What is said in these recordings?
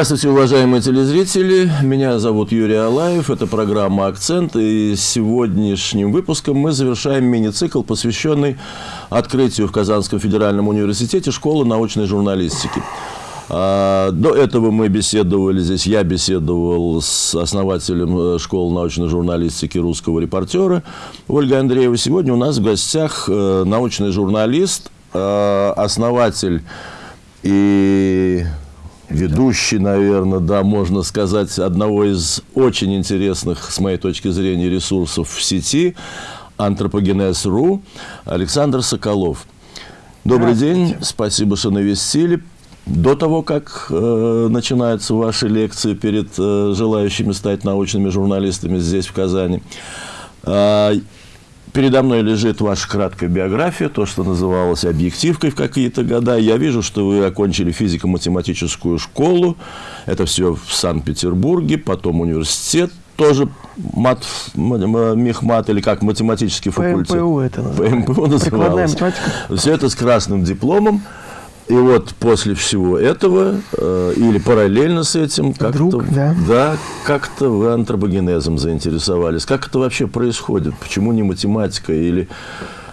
Здравствуйте, уважаемые телезрители. Меня зовут Юрий Алаев. Это программа «Акцент». И сегодняшним выпуском мы завершаем мини-цикл, посвященный открытию в Казанском федеральном университете школы научной журналистики. А, до этого мы беседовали здесь, я беседовал с основателем э, школы научной журналистики русского репортера Ольгой Андреевой. Сегодня у нас в гостях э, научный журналист, э, основатель и ведущий, наверное, да, можно сказать, одного из очень интересных, с моей точки зрения, ресурсов в сети, антропогенез.ру, Александр Соколов. Добрый день, спасибо, что навестили. До того, как э, начинаются ваши лекции перед э, желающими стать научными журналистами здесь, в Казани, э, Передо мной лежит ваша краткая биография, то, что называлось объективкой в какие-то года. Я вижу, что вы окончили физико-математическую школу. Это все в Санкт-Петербурге, потом университет, тоже мат, мехмат или как математический факультет. ПМПУ это называется. ПМПУ называлось. Все это с красным дипломом. И вот после всего этого, э, или параллельно с этим, как-то да. Да, как вы антропогенезом заинтересовались. Как это вообще происходит? Почему не математика или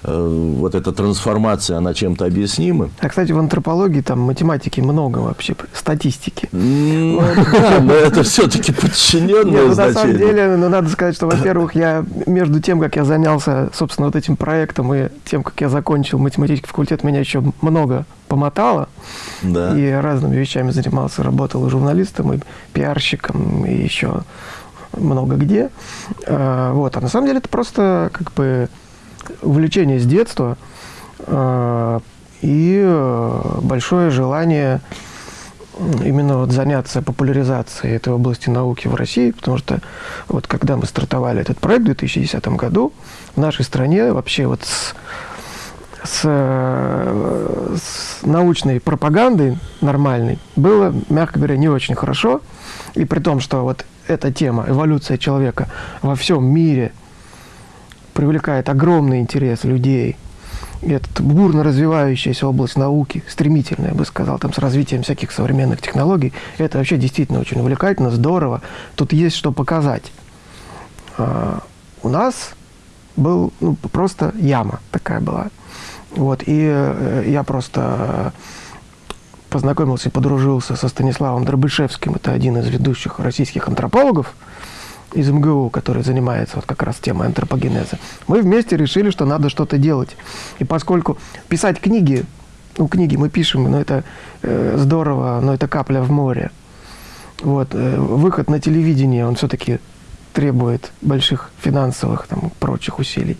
вот эта трансформация, она чем-то объяснима. А, кстати, в антропологии там математики много вообще, статистики. Ну, да, но это все-таки подчиненное значение. На самом деле, ну, надо сказать, что, во-первых, я между тем, как я занялся, собственно, вот этим проектом и тем, как я закончил математический факультет, меня еще много помотало. Да. И разными вещами занимался, работал и журналистом, и пиарщиком, и еще много где. А, вот. А на самом деле это просто как бы увлечение с детства э, и э, большое желание именно вот заняться популяризацией этой области науки в России, потому что вот когда мы стартовали этот проект в 2010 году, в нашей стране вообще вот с, с, с научной пропагандой нормальной было, мягко говоря, не очень хорошо. И при том, что вот эта тема, эволюция человека во всем мире – привлекает огромный интерес людей. И это бурно развивающаяся область науки, стремительная, я бы сказал, там с развитием всяких современных технологий. Это вообще действительно очень увлекательно, здорово. Тут есть что показать. А, у нас был ну, просто яма такая была. Вот, и э, я просто познакомился и подружился со Станиславом Дробышевским. Это один из ведущих российских антропологов из МГУ, который занимается вот как раз темой антропогенеза, мы вместе решили, что надо что-то делать. И поскольку писать книги, ну, книги мы пишем, но это э, здорово, но это капля в море. Вот, э, выход на телевидение, он все-таки требует больших финансовых, там, прочих усилий.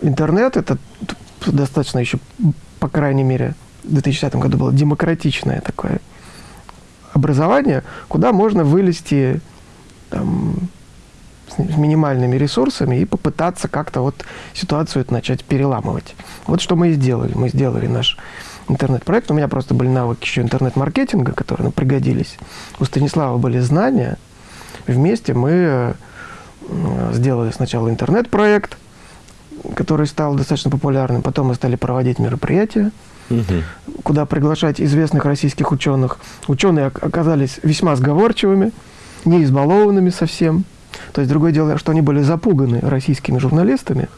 Интернет – это достаточно еще, по крайней мере, в 2010 году было демократичное такое образование, куда можно вылезти там, с минимальными ресурсами и попытаться как-то вот ситуацию эту начать переламывать. Вот что мы и сделали. Мы сделали наш интернет-проект. У меня просто были навыки еще интернет-маркетинга, которые ну, пригодились. У Станислава были знания. Вместе мы э, сделали сначала интернет-проект, который стал достаточно популярным. Потом мы стали проводить мероприятия, угу. куда приглашать известных российских ученых. Ученые оказались весьма сговорчивыми не избалованными совсем. То есть другое дело, что они были запуганы российскими журналистами,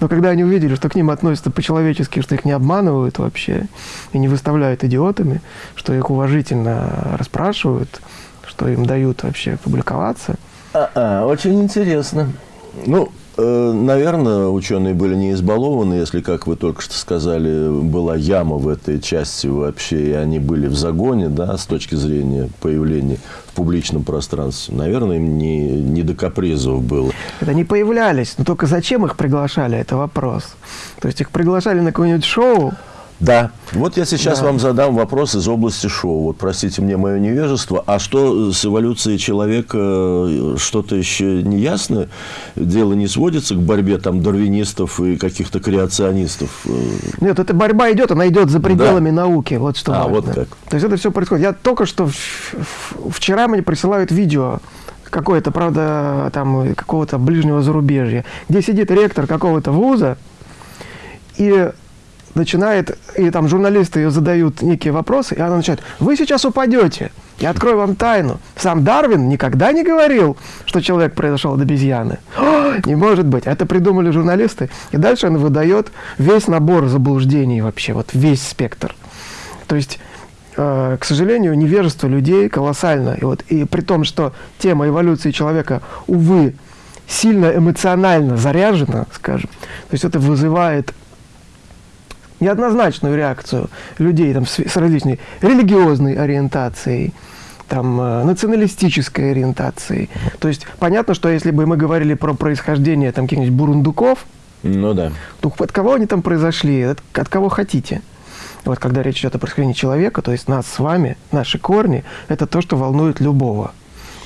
но когда они увидели, что к ним относятся по-человечески, что их не обманывают вообще и не выставляют идиотами, что их уважительно расспрашивают, что им дают вообще публиковаться. А -а, очень интересно. Ну, наверное, ученые были не избалованы, если, как вы только что сказали, была яма в этой части вообще, и они были в загоне, да, с точки зрения появления в публичном пространстве. Наверное, им не, не до капризов было. Это не появлялись, но только зачем их приглашали, это вопрос. То есть их приглашали на какое-нибудь шоу, да. Вот я сейчас да. вам задам вопрос из области шоу. Вот простите мне мое невежество. А что с эволюцией человека? Что-то еще не ясно? Дело не сводится к борьбе там дарвинистов и каких-то креационистов? Нет, эта борьба идет, она идет за пределами да. науки. Вот что. А, вот как. То есть это все происходит. Я только что вчера мне присылают видео какое-то, правда, там какого-то ближнего зарубежья, где сидит ректор какого-то вуза и начинает, и там журналисты ее задают некие вопросы, и она начинает, вы сейчас упадете. Я открою вам тайну. Сам Дарвин никогда не говорил, что человек произошел от обезьяны. Не может быть. Это придумали журналисты. И дальше он выдает весь набор заблуждений вообще, вот весь спектр. То есть, э, к сожалению, невежество людей колоссально. И, вот, и при том, что тема эволюции человека, увы, сильно эмоционально заряжена, скажем, то есть это вызывает неоднозначную реакцию людей там, с, с различной религиозной ориентацией, там, э, националистической ориентацией. То есть понятно, что если бы мы говорили про происхождение там каких-нибудь бурундуков, ну да. то от кого они там произошли, от, от кого хотите. Вот когда речь идет о происхождении человека, то есть нас с вами, наши корни, это то, что волнует любого.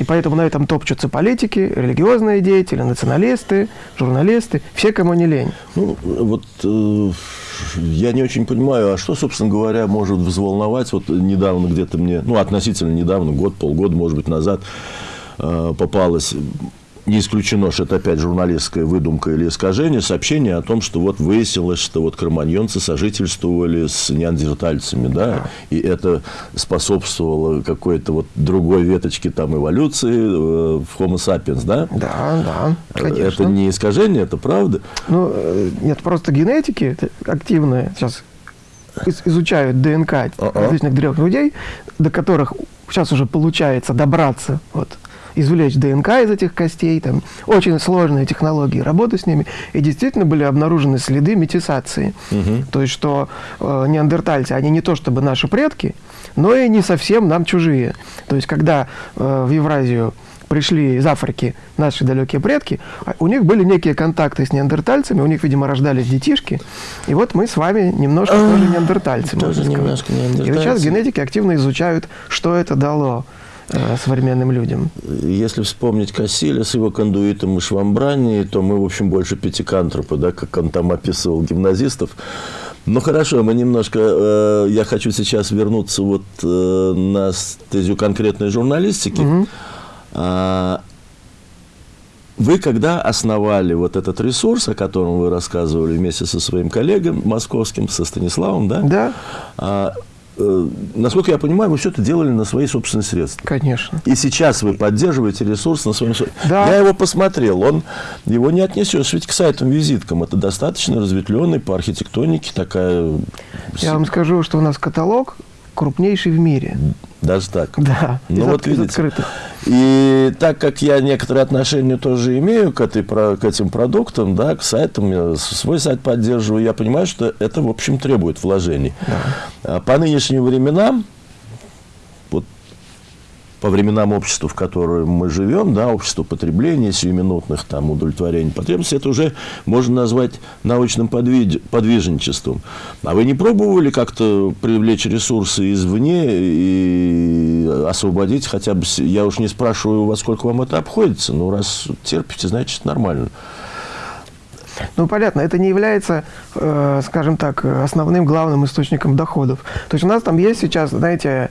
И поэтому на этом топчутся политики, религиозные деятели, националисты, журналисты, все, кому не лень. Ну, вот э, я не очень понимаю, а что, собственно говоря, может взволновать? Вот недавно где-то мне, ну, относительно недавно, год, полгода, может быть, назад, э, попалась не исключено, что это опять журналистская выдумка или искажение, сообщение о том, что вот выяснилось, что вот кроманьонцы сожительствовали с неандертальцами, да, и это способствовало какой-то вот другой веточке там эволюции э, в Homo sapiens, да? Да, да, конечно. Это не искажение, это правда? Ну, э, нет, просто генетики активные сейчас изучают ДНК uh -uh. различных древних людей, до которых сейчас уже получается добраться вот извлечь ДНК из этих костей, там очень сложные технологии работы с ними, и действительно были обнаружены следы метисации. Угу. То есть, что э, неандертальцы, они не то чтобы наши предки, но и не совсем нам чужие. То есть, когда э, в Евразию пришли из Африки наши далекие предки, а у них были некие контакты с неандертальцами, у них, видимо, рождались детишки, и вот мы с вами немножко тоже неандертальцы, тоже немножко неандертальцы. И сейчас генетики активно изучают, что это дало современным людям. Если вспомнить Кассиля с его кондуитом и швамбрани, то мы, в общем, больше пятикантропы, да, как он там описывал гимназистов. Ну хорошо, мы немножко, э, я хочу сейчас вернуться вот э, на стезю конкретной журналистики. Угу. А, вы когда основали вот этот ресурс, о котором вы рассказывали вместе со своим коллегом московским, со Станиславом, да? Да. А, Э, насколько я понимаю, вы все это делали на свои собственные средства. Конечно. И сейчас вы поддерживаете ресурс на своем да. Я его посмотрел, он его не отнесешь ведь к сайтам-визиткам. Это достаточно разветвленный по архитектонике такая... Я вам скажу, что у нас каталог крупнейший в мире. Даже так? Да, ну, вот видите. открытых. И так как я некоторые отношения тоже имею к, этой, к этим продуктам, да, к сайтам, я свой сайт поддерживаю, я понимаю, что это, в общем, требует вложений. Да. А по нынешним временам по временам общества, в котором мы живем, да, общество потребления, сиюминутных там, удовлетворений потребностей, это уже можно назвать научным подвиж... подвижничеством. А вы не пробовали как-то привлечь ресурсы извне и освободить хотя бы... Я уж не спрашиваю во сколько вам это обходится, но раз терпите, значит, нормально. Ну, понятно, это не является, э, скажем так, основным главным источником доходов. То есть у нас там есть сейчас, знаете,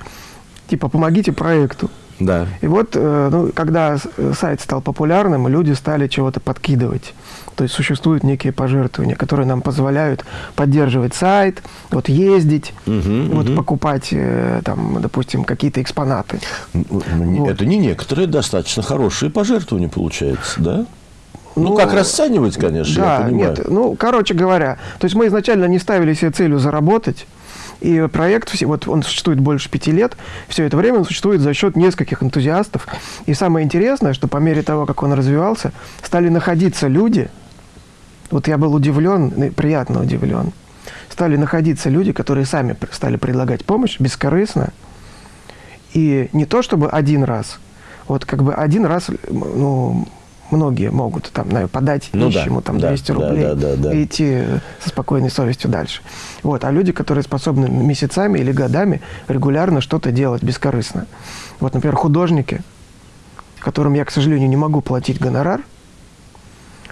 типа помогите проекту. Да. И вот, э, ну, когда сайт стал популярным, люди стали чего-то подкидывать. То есть существуют некие пожертвования, которые нам позволяют поддерживать сайт, вот ездить, угу, вот угу. покупать, э, там, допустим, какие-то экспонаты. Вот. Это не некоторые достаточно хорошие пожертвования получается, да? Ну, ну, как расценивать, конечно, да, я понимаю. Нет, ну, короче говоря, то есть мы изначально не ставили себе целью заработать, и проект, вот он существует больше пяти лет, все это время он существует за счет нескольких энтузиастов. И самое интересное, что по мере того, как он развивался, стали находиться люди, вот я был удивлен, приятно удивлен, стали находиться люди, которые сами стали предлагать помощь бескорыстно. И не то чтобы один раз, вот как бы один раз, ну, многие могут там, наверное, подать ну, нищему да, там, 200 да, рублей да, да, да, и идти со спокойной совестью дальше. Вот. А люди, которые способны месяцами или годами регулярно что-то делать бескорыстно. Вот, например, художники, которым я, к сожалению, не могу платить гонорар,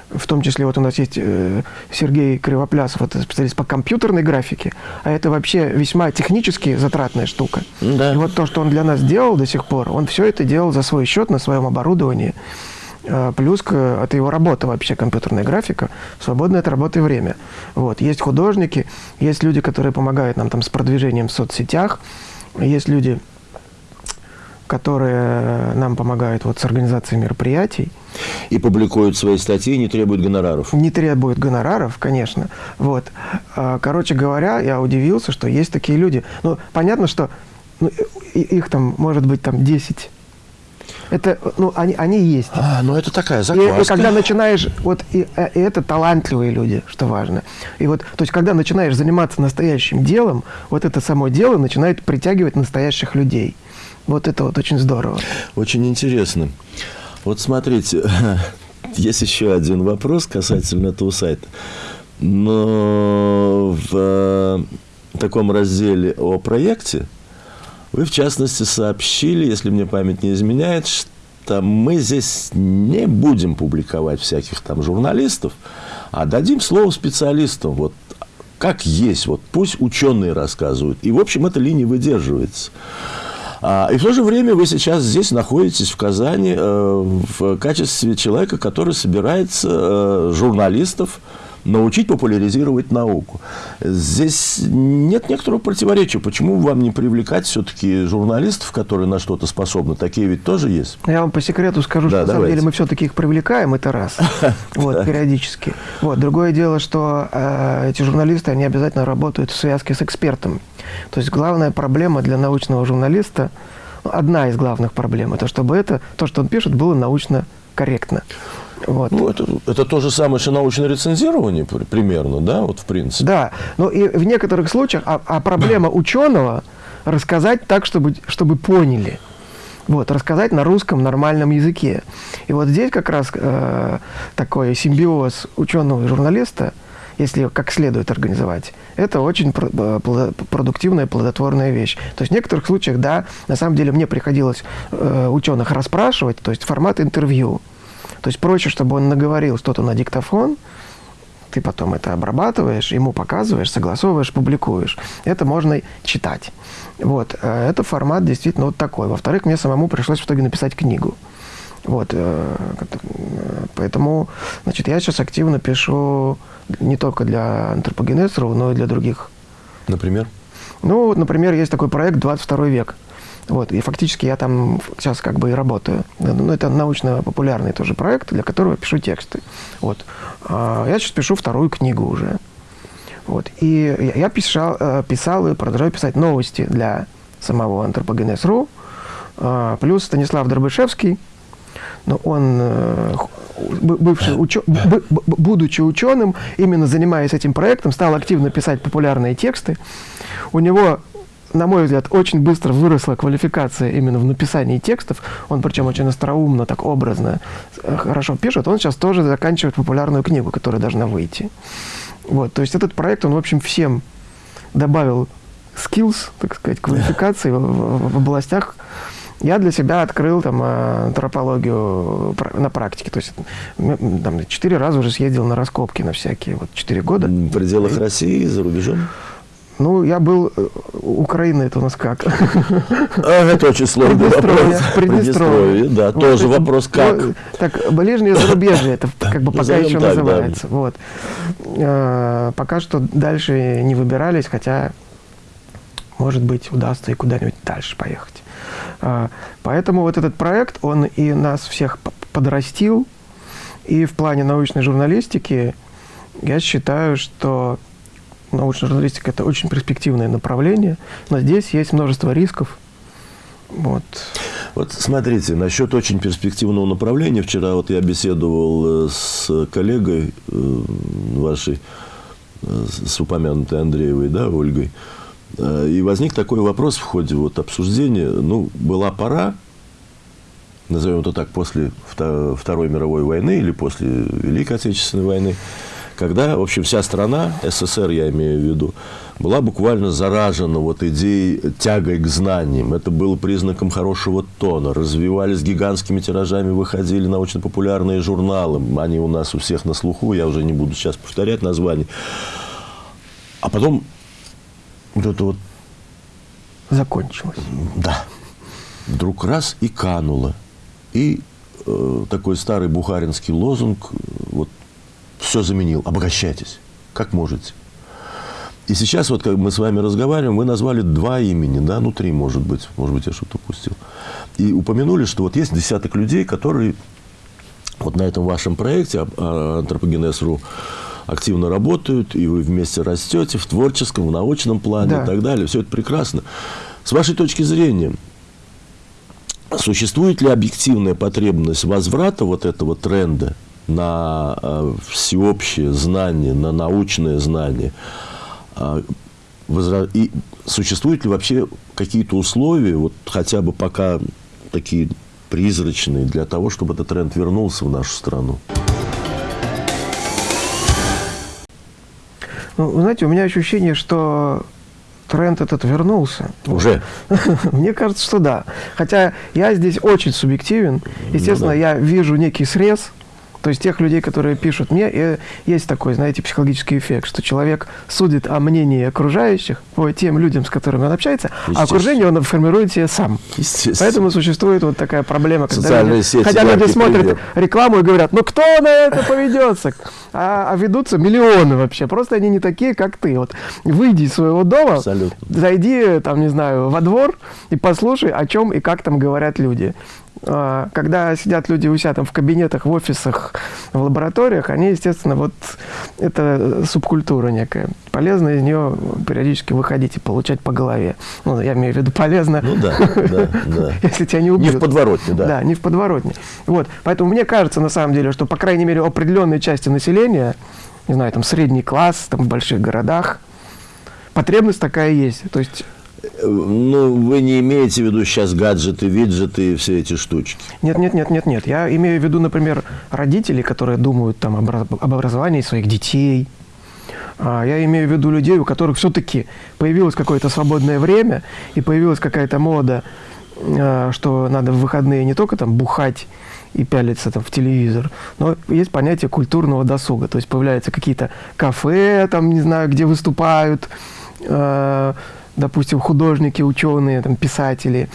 в том числе вот у нас есть э, Сергей Кривоплясов, это специалист по компьютерной графике, а это вообще весьма технически затратная штука. Да. И вот то, что он для нас делал до сих пор, он все это делал за свой счет на своем оборудовании. А, плюс это его работа вообще, компьютерная графика, свободное от работы время. Вот. Есть художники, Есть люди, которые помогают нам там с продвижением в соцсетях. Есть люди, которые нам помогают вот с организацией мероприятий. И публикуют свои статьи, не требуют гонораров. Не требуют гонораров, конечно. Вот. А, короче говоря, я удивился, что есть такие люди. Ну, понятно, что ну, их там может быть там 10 это, ну, они, они есть. А, ну это такая закваска. И, и когда начинаешь, вот, и, э, и это талантливые люди, что важно. И вот, то есть, когда начинаешь заниматься настоящим делом, вот это само дело начинает притягивать настоящих людей. Вот это вот очень здорово. Очень интересно. Вот смотрите, есть еще один вопрос касательно этого сайта. Но в э, таком разделе о проекте вы, в частности, сообщили, если мне память не изменяет, что мы здесь не будем публиковать всяких там журналистов, а дадим слово специалистам. Вот как есть, вот пусть ученые рассказывают. И, в общем, эта линия выдерживается. А, и в то же время вы сейчас здесь находитесь в Казани э, в качестве человека, который собирается э, журналистов научить популяризировать науку. Здесь нет некоторого противоречия. Почему вам не привлекать все-таки журналистов, которые на что-то способны? Такие ведь тоже есть. Я вам по секрету скажу, да, что на самом деле мы все-таки их привлекаем, это раз. Вот, периодически. Вот. Другое дело, что э, эти журналисты, они обязательно работают в связке с экспертом. То есть главная проблема для научного журналиста, ну, одна из главных проблем, это чтобы это, то, что он пишет, было научно корректно. Вот. Ну, это, это то же самое, что научное рецензирование примерно, да, вот в принципе. Да, но и в некоторых случаях, а, а проблема ученого рассказать так, чтобы, чтобы поняли. Вот, рассказать на русском нормальном языке. И вот здесь как раз э, такой симбиоз ученого и журналиста, если как следует организовать, это очень э, продуктивная, плодотворная вещь. То есть в некоторых случаях, да, на самом деле мне приходилось э, ученых расспрашивать, то есть формат интервью. То есть проще, чтобы он наговорил что-то на диктофон, ты потом это обрабатываешь, ему показываешь, согласовываешь, публикуешь. Это можно читать. Вот. Э, это формат действительно вот такой. Во-вторых, мне самому пришлось в итоге написать книгу. Вот. Э, поэтому, значит, я сейчас активно пишу не только для антропогенезеров, но и для других. Например? Ну, например, есть такой проект «22 век». Вот, и фактически я там сейчас как бы и работаю. Ну, это научно-популярный тоже проект, для которого пишу тексты. Вот. А я сейчас пишу вторую книгу уже. Вот. И я писал, э, писал и продолжаю писать новости для самого антропогенез.ру. А, плюс Станислав Дробышевский, но он, э, бывший учё... будучи ученым, именно занимаясь этим проектом, стал активно писать популярные тексты. У него на мой взгляд, очень быстро выросла квалификация именно в написании текстов. Он причем очень остроумно, так образно, э, хорошо пишет. Он сейчас тоже заканчивает популярную книгу, которая должна выйти. Вот, то есть этот проект, он, в общем, всем добавил skills, так сказать, квалификации в, в, в областях. Я для себя открыл там э, антропологию на практике. То есть там, четыре раза уже съездил на раскопки на всякие. Вот четыре года. В пределах России, за рубежом? Ну, я был... Э, Украина это у нас как? А, это очень сложный вопрос. Приднестровье. да, вот, тоже вопрос как. Ну, так, ближнее зарубежье, это как бы пока еще так, называется. Да. Вот. А, пока что дальше не выбирались, хотя, может быть, удастся и куда-нибудь дальше поехать. А, поэтому вот этот проект, он и нас всех подрастил, и в плане научной журналистики я считаю, что научная журналистика – это очень перспективное направление, но здесь есть множество рисков. Вот. Вот смотрите, насчет очень перспективного направления. Вчера вот я беседовал э, с коллегой э, вашей, э, с упомянутой Андреевой, да, Ольгой. И возник такой вопрос в ходе вот обсуждения. Ну, была пора, назовем это так, после Второй мировой войны или после Великой Отечественной войны, когда, в общем, вся страна, СССР я имею в виду, была буквально заражена вот идеей тягой к знаниям. Это было признаком хорошего тона. Развивались гигантскими тиражами, выходили научно-популярные журналы. Они у нас у всех на слуху, я уже не буду сейчас повторять название. А потом вот это вот... Закончилось. Да. Вдруг раз и кануло. И э, такой старый бухаринский лозунг, вот все заменил. Обогащайтесь, как можете. И сейчас, вот как мы с вами разговариваем, вы назвали два имени, да, ну три, может быть, может быть, я что-то упустил. И упомянули, что вот есть десяток людей, которые вот на этом вашем проекте а, антропогенез.ру активно работают, и вы вместе растете в творческом, в научном плане да. и так далее. Все это прекрасно. С вашей точки зрения, существует ли объективная потребность возврата вот этого тренда на э, всеобщее знание, на научное знание? Э, и существуют ли вообще какие-то условия, вот хотя бы пока такие призрачные, для того, чтобы этот тренд вернулся в нашу страну? Ну, знаете, у меня ощущение, что тренд этот вернулся. Уже? Мне кажется, что да. Хотя я здесь очень субъективен. Естественно, ну, да. я вижу некий срез то есть тех людей, которые пишут мне, и есть такой, знаете, психологический эффект, что человек судит о мнении окружающих по тем людям, с которыми он общается, а окружение он формирует себе сам. Поэтому существует вот такая проблема, когда люди, сети, хотя люди смотрят пример. рекламу и говорят, ну кто на это поведется? А, а ведутся миллионы вообще. Просто они не такие, как ты. Вот выйди из своего дома, Абсолютно. зайди, там, не знаю, во двор и послушай, о чем и как там говорят люди. А, когда сидят люди у себя там в кабинетах, в офисах, в лабораториях, они, естественно, вот это субкультура некая. Полезно из нее периодически выходить и получать по голове. Ну, я имею в виду полезно. Ну да, да, да. Если тебя не убьют. Не в подворотне, да. Да, не в подворотне. Вот. Поэтому мне кажется, на самом деле, что, по крайней мере, определенной части населения, не знаю, там, средний класс, там, в больших городах, потребность такая есть. То есть ну, вы не имеете в виду сейчас гаджеты, виджеты и все эти штучки? Нет, нет, нет, нет, нет. Я имею в виду, например, родителей, которые думают там об образовании своих детей. А, я имею в виду людей, у которых все-таки появилось какое-то свободное время и появилась какая-то мода, а, что надо в выходные не только там бухать и пялиться там в телевизор, но есть понятие культурного досуга. То есть появляются какие-то кафе, там, не знаю, где выступают, а, допустим, художники, ученые, там, писатели.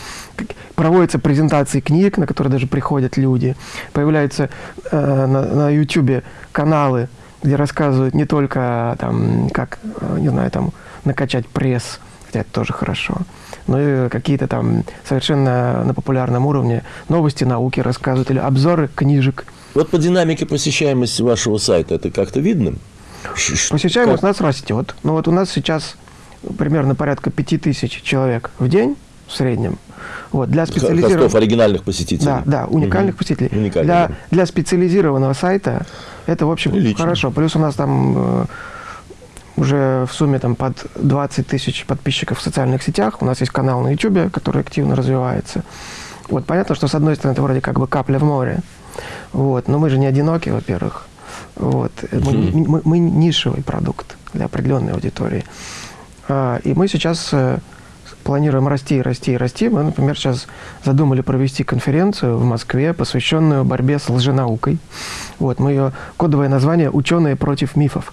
Проводятся презентации книг, на которые даже приходят люди. Появляются э, на, на YouTube каналы, где рассказывают не только, там, как, э, не знаю, там, накачать пресс, хотя это тоже хорошо, но и какие-то там совершенно на популярном уровне новости науки рассказывают или обзоры книжек. Вот по динамике посещаемости вашего сайта это как-то видно? Посещаемость как? у нас растет. Ну вот у нас сейчас примерно порядка 5000 человек в день в среднем. Вот, для специализированных... Хостов оригинальных посетителей. Да, да, уникальных угу. посетителей. Уникальных. Для, для специализированного сайта это, в общем, Прилично. хорошо. Плюс у нас там э, уже в сумме там под 20 тысяч подписчиков в социальных сетях. У нас есть канал на YouTube, который активно развивается. Вот понятно, что с одной стороны это вроде как бы капля в море. Вот, но мы же не одиноки, во-первых. Вот. Мы, мы, мы нишевый продукт для определенной аудитории. А, и мы сейчас э, планируем расти, расти, расти. Мы, например, сейчас задумали провести конференцию в Москве, посвященную борьбе с лженаукой. Вот, мы ее кодовое название «Ученые против мифов».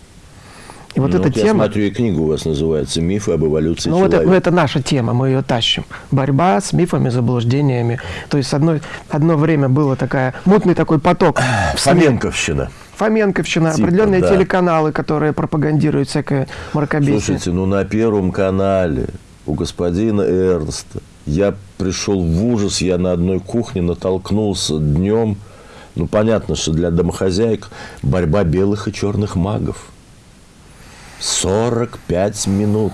И вот ну, эта вот тема... Я смотрю, и книга у вас называется «Мифы об эволюции ну, человека». Вот это, это наша тема, мы ее тащим. Борьба с мифами, заблуждениями. То есть одно, одно время было такая, мутный такой поток. Фоменковщина. Фоменковщина, типа, определенные да. телеканалы, которые пропагандируют всякое мракобесие. Слушайте, ну на Первом канале у господина Эрнста я пришел в ужас, я на одной кухне натолкнулся днем. Ну, понятно, что для домохозяек борьба белых и черных магов. 45 минут.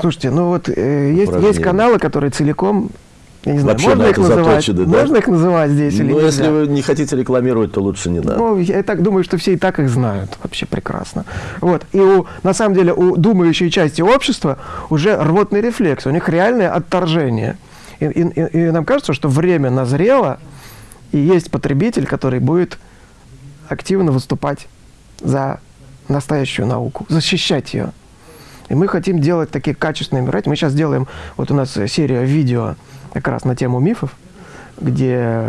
Слушайте, ну вот э, есть, есть каналы, которые целиком я не знаю, Вообще можно их называть? Заточены, да? Можно их называть здесь ну, или нельзя? если вы не хотите рекламировать, то лучше не надо. Ну, я так думаю, что все и так их знают вообще прекрасно. Вот. И у, на самом деле у думающей части общества уже рвотный рефлекс, у них реальное отторжение. И, и, и нам кажется, что время назрело, и есть потребитель, который будет активно выступать за настоящую науку, защищать ее. И мы хотим делать такие качественные мероприятия. Мы сейчас делаем, вот у нас серия видео как раз на тему мифов, где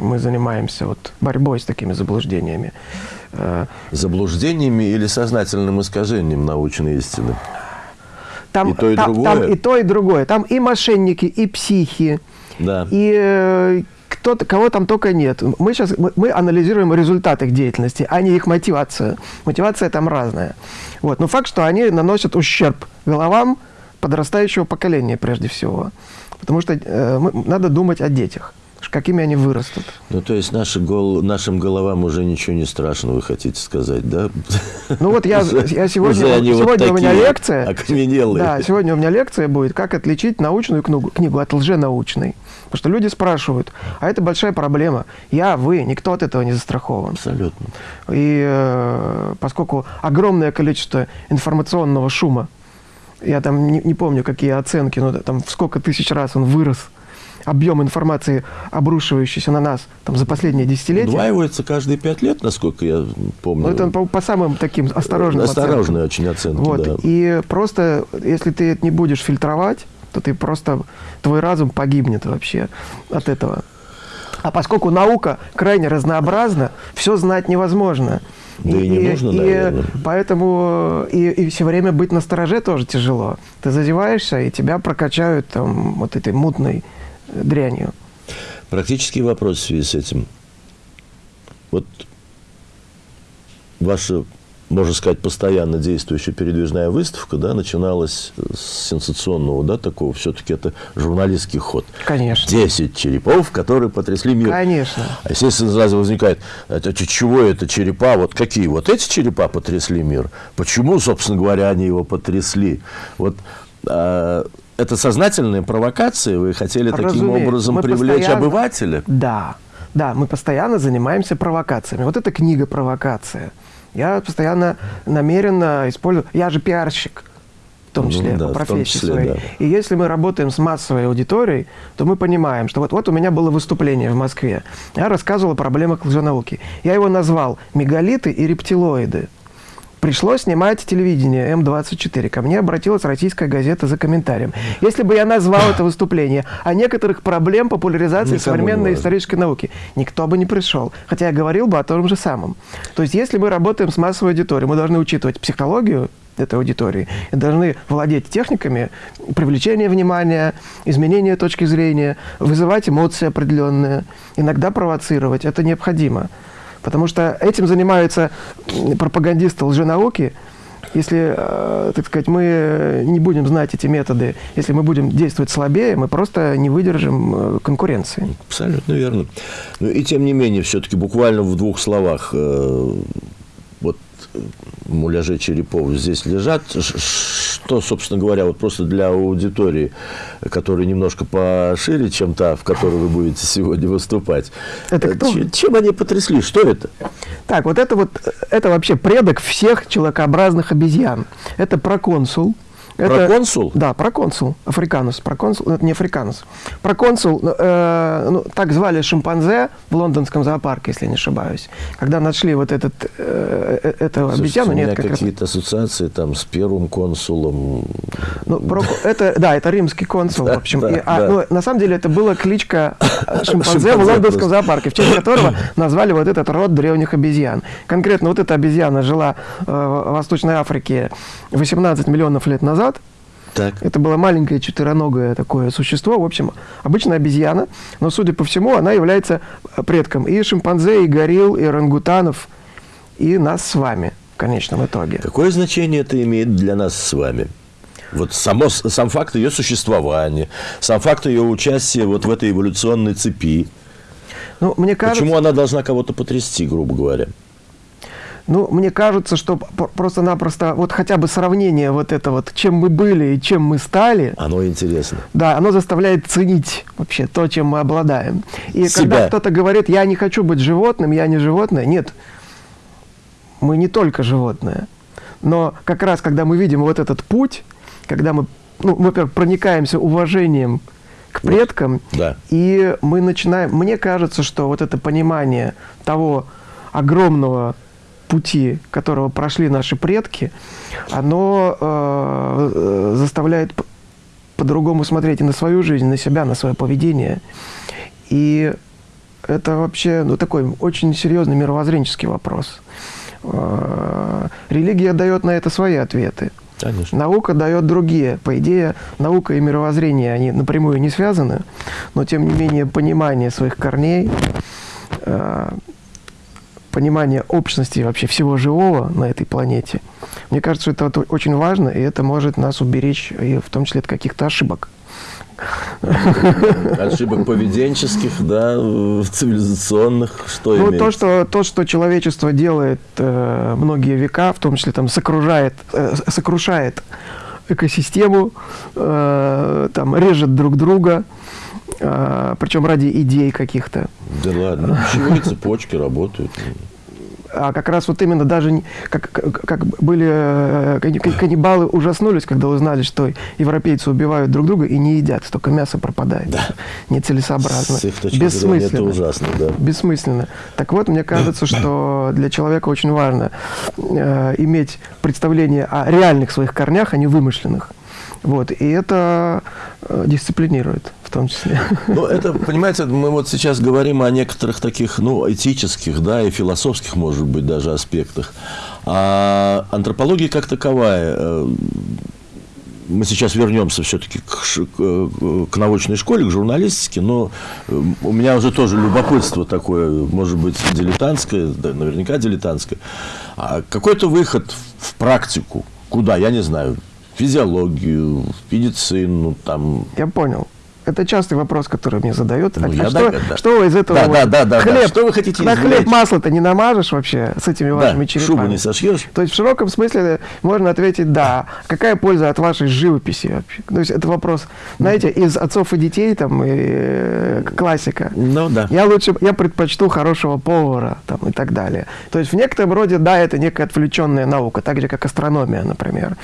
мы занимаемся вот борьбой с такими заблуждениями. Э, заблуждениями или сознательным искажением научной истины? Там, и то, и там, другое? Там и то, и другое. Там и мошенники, и психи, да. и э, кто кого там только нет. Мы сейчас мы, мы анализируем результаты их деятельности, а не их мотивацию. Мотивация там разная. Вот. Но факт, что они наносят ущерб головам подрастающего поколения прежде всего. Потому что э, мы, надо думать о детях какими они вырастут. Ну, то есть наши гол... нашим головам уже ничего не страшно, вы хотите сказать, да? Ну, вот я, я сегодня, сегодня вот у меня лекция. Окаменелые. Да, сегодня у меня лекция будет, как отличить научную книгу, книгу от лженаучной. Потому что люди спрашивают, а это большая проблема. Я, вы, никто от этого не застрахован. Абсолютно. И э, поскольку огромное количество информационного шума, я там не, не помню, какие оценки, но там в сколько тысяч раз он вырос – объем информации, обрушивающийся на нас там, за последние десятилетия. Удваивается каждые пять лет, насколько я помню. Ну, это по, по самым таким осторожным Осторожные оценкам. очень оценки, вот. да. И просто, если ты это не будешь фильтровать, то ты просто, твой разум погибнет вообще от этого. А поскольку наука крайне разнообразна, все знать невозможно. Да и, и не нужно, и, наверное. Поэтому и, и все время быть на стороже тоже тяжело. Ты зазеваешься, и тебя прокачают там вот этой мутной дрянью. Практический вопрос в связи с этим. Вот ваша, можно сказать, постоянно действующая передвижная выставка, да, начиналась с сенсационного, да, такого, все-таки это журналистский ход. Конечно. Десять черепов, которые потрясли мир. Конечно. А естественно, сразу возникает, это, чего это черепа, вот какие? Вот эти черепа потрясли мир? Почему, собственно говоря, они его потрясли? Вот а, это сознательная провокация? Вы хотели Разумеется. таким образом мы привлечь постоянно... обывателя? Да, да, мы постоянно занимаемся провокациями. Вот эта книга «Провокация». Я постоянно намеренно использую... Я же пиарщик, в том числе, ну, да, по профессии числе, своей. Да. И если мы работаем с массовой аудиторией, то мы понимаем, что вот, вот у меня было выступление в Москве. Я рассказывал о проблемах лженауки. Я его назвал «Мегалиты и рептилоиды». Пришлось снимать телевидение М24. Ко мне обратилась российская газета за комментарием. Если бы я назвал это выступление о некоторых проблем популяризации Никому современной исторической науки, никто бы не пришел. Хотя я говорил бы о том же самом. То есть, если мы работаем с массовой аудиторией, мы должны учитывать психологию этой аудитории и должны владеть техниками привлечения внимания, изменения точки зрения, вызывать эмоции определенные, иногда провоцировать. Это необходимо. Потому что этим занимаются пропагандисты лженауки. Если, э, так сказать, мы не будем знать эти методы, если мы будем действовать слабее, мы просто не выдержим э, конкуренции. Абсолютно верно. Но и тем не менее, все-таки буквально в двух словах, э, вот муляжи черепов здесь лежат. Что, собственно говоря, вот просто для аудитории, которая немножко пошире, чем та, в которой вы будете сегодня выступать. Это кто? Чем, чем они потрясли? Что это? Так, вот это вот, это вообще предок всех человекообразных обезьян. Это проконсул. Это, проконсул? Да, проконсул. Африканус. Проконсул, это не африканус. Проконсул, э, ну, так звали шимпанзе в лондонском зоопарке, если не ошибаюсь. Когда нашли вот этот, э, э эту Слушайте, обезьяну... У меня какие-то раз... ассоциации там с первым консулом. Ну, про, это, да, это римский консул, в общем. Да, и, а, да. ну, на самом деле это была кличка шимпанзе в лондонском зоопарке, в честь которого назвали вот этот род древних обезьян. Конкретно вот эта обезьяна жила э, в Восточной Африке 18 миллионов лет назад, так. Это было маленькое четвероногое такое существо. В общем, обычная обезьяна, но, судя по всему, она является предком и шимпанзе, и горилл, и орангутанов, и нас с вами в конечном итоге. Какое значение это имеет для нас с вами? Вот само, сам факт ее существования, сам факт ее участия вот в этой эволюционной цепи. Ну, мне кажется... Почему она должна кого-то потрясти, грубо говоря? Ну, мне кажется, что просто-напросто вот хотя бы сравнение вот это вот, чем мы были и чем мы стали. Оно интересно. Да, оно заставляет ценить вообще то, чем мы обладаем. И Себя. когда кто-то говорит, я не хочу быть животным, я не животное, нет. Мы не только животное. Но как раз, когда мы видим вот этот путь, когда мы, ну, во-первых, проникаемся уважением к предкам, вот, да. и мы начинаем... Мне кажется, что вот это понимание того огромного пути, которого прошли наши предки, оно э, заставляет по-другому смотреть и на свою жизнь, на себя, на свое поведение. И это вообще ну, такой очень серьезный мировоззренческий вопрос. Э, религия дает на это свои ответы. Конечно. Наука дает другие. По идее, наука и мировоззрение, они напрямую не связаны, но тем не менее понимание своих корней, э, понимание общности вообще всего живого на этой планете, мне кажется, что это очень важно, и это может нас уберечь и в том числе от каких-то ошибок. Ошибок поведенческих, да, цивилизационных, что ну, то что, то, что человечество делает э, многие века, в том числе там сокрушает, э, сокрушает экосистему, э, там режет друг друга, э, причем ради идей каких-то. Да ладно, почему цепочки работают? а как раз вот именно даже как, как были э, каннибалы ужаснулись, когда узнали, что европейцы убивают друг друга и не едят, столько мяса пропадает. Да. Нецелесообразно. С их Бессмысленно. Это ужасно, да. Бессмысленно. Так вот, мне кажется, что для человека очень важно э, иметь представление о реальных своих корнях, а не вымышленных. Вот, и это э, дисциплинирует в том числе. Ну, это, понимаете, мы вот сейчас говорим о некоторых таких, ну, этических, да, и философских, может быть, даже аспектах. А антропология как таковая, э, мы сейчас вернемся все-таки к, к, к научной школе, к журналистике, но э, у меня уже тоже любопытство такое, может быть, дилетантское, да, наверняка дилетантское. А какой-то выход в практику, куда, я не знаю, физиологию, медицину, там. Я понял. Это частый вопрос, который мне задают. Ну, а, а что, да. что из этого? Да, вот, да, да, хлеб, да. Что вы хотите На хлеб масло-то не намажешь вообще с этими вашими черепами? шубу не сошьешь? То есть в широком смысле можно ответить «да». Какая польза от вашей живописи вообще? То есть это вопрос, знаете, из отцов и детей, там, и, э, классика. Ну, да. Я лучше, я предпочту хорошего повара, там, и так далее. То есть в некотором роде, да, это некая отвлеченная наука, так же, как астрономия, например.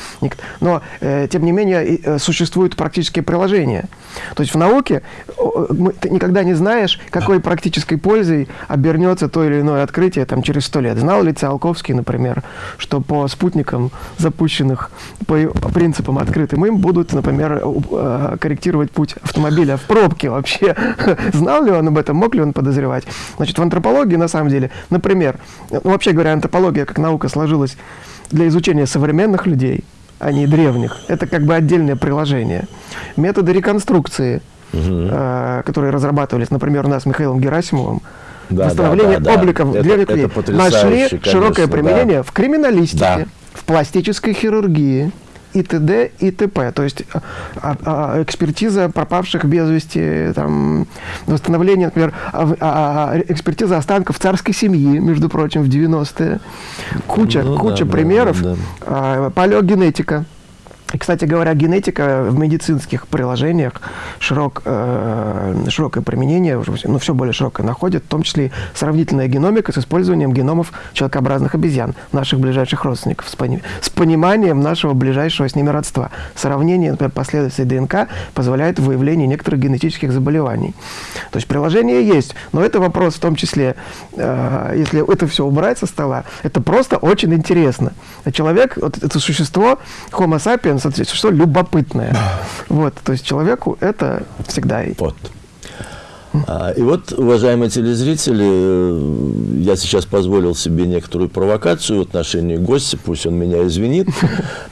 Но, э, тем не менее, э, существуют практические приложения. То есть в науке ты никогда не знаешь, какой практической пользой обернется то или иное открытие там, через сто лет. Знал ли Циолковский, например, что по спутникам, запущенных по принципам открытым им, будут, например, э, корректировать путь автомобиля в пробке вообще? Знал ли он об этом? Мог ли он подозревать? Значит, в антропологии, на самом деле, например, ну, вообще говоря, антропология как наука сложилась для изучения современных людей – а не древних. Это как бы отдельное приложение. Методы реконструкции, угу. э, которые разрабатывались, например, у нас с Михаилом Герасимовым, да, восстановление да, да, обликов да. древних людей, нашли конечно, широкое применение да. в криминалистике, да. в пластической хирургии, и т.д. и т.п. То есть а, а, экспертиза пропавших без вести, там, восстановление, например, а, а, а экспертиза останков царской семьи, между прочим, в 90-е. Куча, ну, куча да, примеров. Да, да. А, палеогенетика. И, кстати говоря, генетика в медицинских приложениях широк, э, широкое применение, ну, все более широкое находит, в том числе и сравнительная геномика с использованием геномов человекообразных обезьян, наших ближайших родственников, с, пони с пониманием нашего ближайшего с ними родства. Сравнение, например, последовательности ДНК позволяет выявление некоторых генетических заболеваний. То есть приложение есть, но это вопрос в том числе, э, если это все убрать со стола, это просто очень интересно. Человек, вот это существо, Homo sapiens, на самом что любопытное. Вот, то есть человеку это всегда... Вот. А, и вот, уважаемые телезрители, э, я сейчас позволил себе некоторую провокацию в отношении гостя, пусть он меня извинит.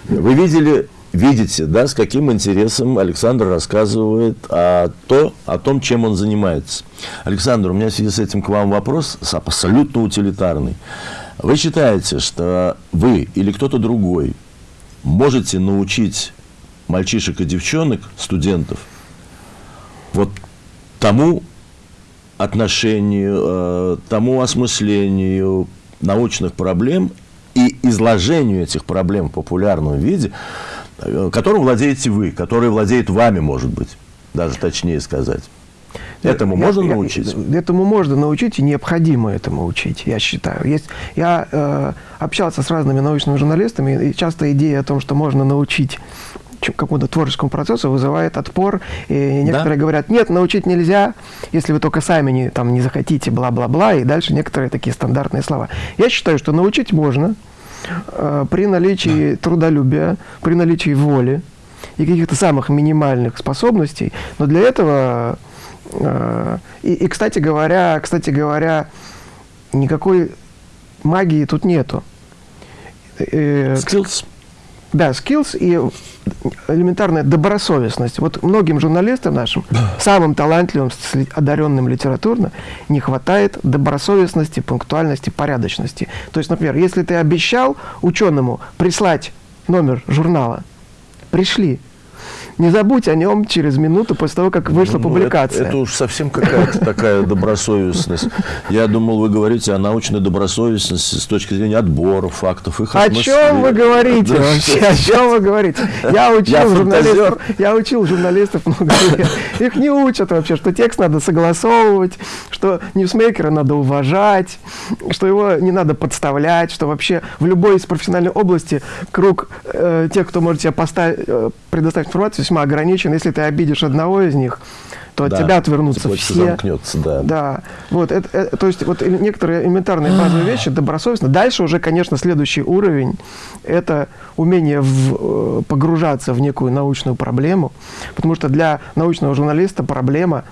Вы видели, видите, да, с каким интересом Александр рассказывает о, то, о том, чем он занимается. Александр, у меня в связи с этим к вам вопрос абсолютно утилитарный. Вы считаете, что вы или кто-то другой можете научить мальчишек и девчонок, студентов, вот тому отношению, э, тому осмыслению научных проблем и изложению этих проблем в популярном виде, э, которым владеете вы, который владеет вами, может быть, даже точнее сказать. Этому я, можно я, научить? Этому можно научить и необходимо этому учить, я считаю. Есть, я э, общался с разными научными журналистами, и часто идея о том, что можно научить какому-то творческому процессу вызывает отпор. И некоторые да? говорят, нет, научить нельзя, если вы только сами не, там, не захотите, бла-бла-бла. И дальше некоторые такие стандартные слова. Я считаю, что научить можно э, при наличии да. трудолюбия, при наличии воли и каких-то самых минимальных способностей. Но для этого и, и, кстати говоря, кстати говоря, никакой магии тут нету. Skills. Да, skills и элементарная добросовестность. Вот многим журналистам нашим, самым талантливым, одаренным литературно, не хватает добросовестности, пунктуальности, порядочности. То есть, например, если ты обещал ученому прислать номер журнала, пришли, не забудь о нем через минуту после того, как вышла ну, публикация. Это, это уж совсем какая-то такая добросовестность. Я думал, вы говорите о научной добросовестности с точки зрения отбора фактов, их О чем вы говорите вообще? О чем вы говорите? Я учил журналистов, я учил журналистов много лет. Их не учат вообще, что текст надо согласовывать, что ньюсмейкера надо уважать, что его не надо подставлять, что вообще в любой из профессиональной области круг э, тех, кто может тебе поставить, э, предоставить информацию, весьма ограничен. Если ты обидишь одного из них, то да, от тебя отвернутся все. замкнется, да. Да. Вот, это, это, то есть вот некоторые элементарные базовые вещи добросовестно. Дальше уже, конечно, следующий уровень – это умение в, э, погружаться в некую научную проблему, потому что для научного журналиста проблема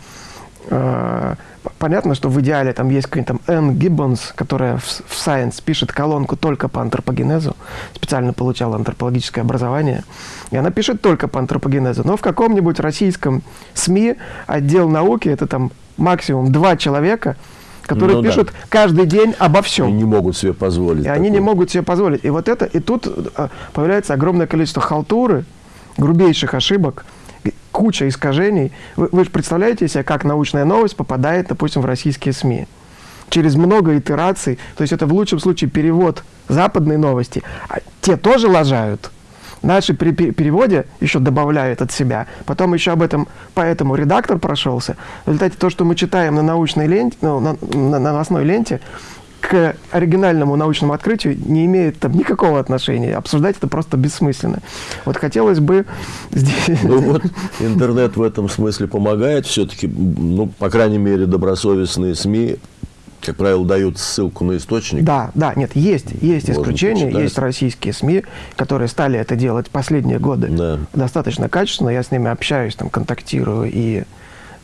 понятно, что в идеале там есть какой-нибудь там Энн Гиббонс, которая в, в Science пишет колонку только по антропогенезу, специально получала антропологическое образование, и она пишет только по антропогенезу. Но в каком-нибудь российском СМИ отдел науки, это там максимум два человека, которые ну, пишут да. каждый день обо всем. И не могут себе позволить. И такое. они не могут себе позволить. И вот это, и тут а, появляется огромное количество халтуры, грубейших ошибок, куча искажений. Вы, вы же представляете себе, как научная новость попадает, допустим, в российские СМИ? Через много итераций. То есть это в лучшем случае перевод западной новости. А те тоже лажают. Наши при переводе еще добавляют от себя. Потом еще об этом, поэтому редактор прошелся. В результате то, что мы читаем на научной ленте, ну, на, на новостной ленте, к оригинальному научному открытию не имеет там никакого отношения. Обсуждать это просто бессмысленно. Вот хотелось бы здесь... Ну вот интернет в этом смысле помогает все-таки, ну, по крайней мере, добросовестные СМИ как правило, дают ссылку на источник. Да, да, нет, есть, есть Можно исключения, почитать. есть российские СМИ, которые стали это делать последние годы да. достаточно качественно, я с ними общаюсь, там, контактирую, и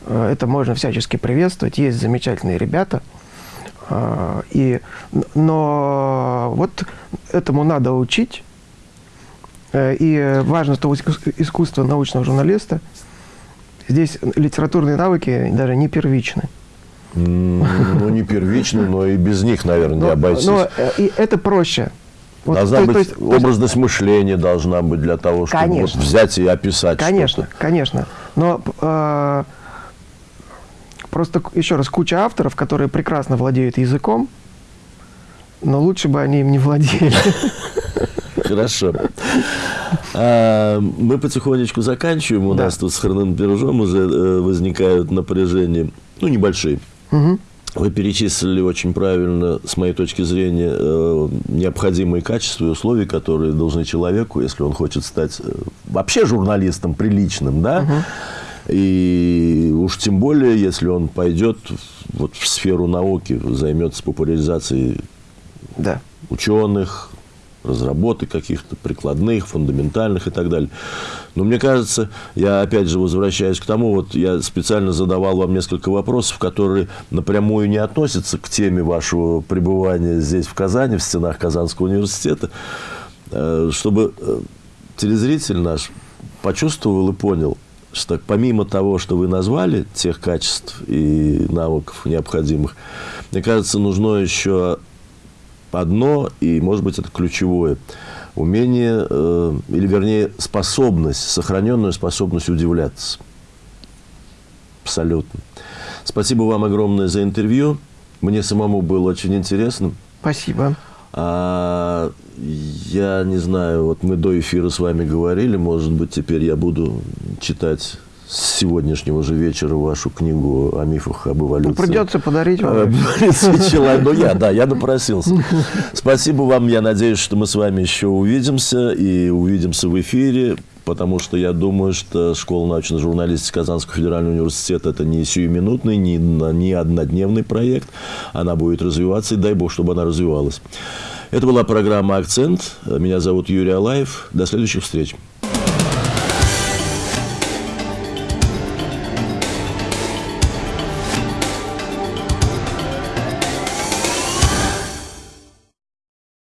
э, это можно всячески приветствовать. Есть замечательные ребята, и, но вот этому надо учить. Э, и важно, что искусство научного журналиста, здесь литературные навыки даже не первичны. Ну, не первичны, но и без них, наверное, не обойтись. Но э, и это проще. Вот, должна то, быть, то есть, образность то есть, мышления должна быть для того, чтобы вот взять и описать Конечно, конечно. Но э, Просто, еще раз, куча авторов, которые прекрасно владеют языком, но лучше бы они им не владели. Хорошо. А, мы потихонечку заканчиваем. У да. нас тут с Храным Пирожом уже э, возникают напряжения, ну, небольшие. Угу. Вы перечислили очень правильно, с моей точки зрения, э, необходимые качества и условия, которые должны человеку, если он хочет стать э, вообще журналистом приличным, да, угу и уж тем более, если он пойдет вот в сферу науки, займется популяризацией да. ученых, разработок каких-то прикладных, фундаментальных и так далее. Но мне кажется, я опять же возвращаюсь к тому, вот я специально задавал вам несколько вопросов, которые напрямую не относятся к теме вашего пребывания здесь, в Казани, в стенах Казанского университета, э, чтобы э, телезритель наш почувствовал и понял – что помимо того, что вы назвали, тех качеств и навыков необходимых, мне кажется, нужно еще одно, и, может быть, это ключевое, умение, э, или, вернее, способность, сохраненную способность удивляться. Абсолютно. Спасибо вам огромное за интервью. Мне самому было очень интересно. Спасибо. А, я не знаю, вот мы до эфира с вами говорили, может быть, теперь я буду читать с сегодняшнего же вечера вашу книгу о мифах об эволюции. Ну, придется подарить вам. Ну, я, да, я напросился. Спасибо вам. Я надеюсь, что мы с вами еще увидимся и увидимся в эфире потому что я думаю, что Школа научной журналистики Казанского федерального университета – это не сиюминутный, не, не однодневный проект. Она будет развиваться, и дай бог, чтобы она развивалась. Это была программа «Акцент». Меня зовут Юрий Алаев. До следующих встреч.